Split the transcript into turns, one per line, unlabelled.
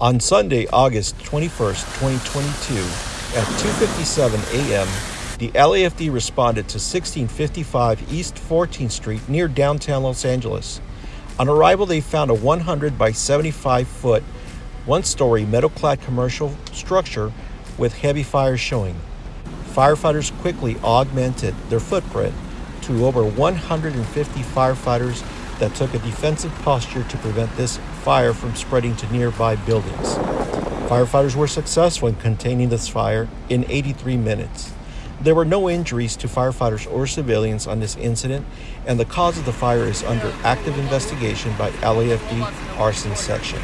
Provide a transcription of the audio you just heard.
On Sunday, August 21st, 2022, at 2:57 a.m., the LAFD responded to 1655 East 14th Street near downtown Los Angeles. On arrival, they found a 100 by 75 foot, one story metal clad commercial structure with heavy fires showing. Firefighters quickly augmented their footprint to over 150 firefighters that took a defensive posture to prevent this fire from spreading to nearby buildings. Firefighters were successful in containing this fire in 83 minutes. There were no injuries to firefighters or civilians on this incident, and the cause of the fire is under active investigation by LAFD Arson Section.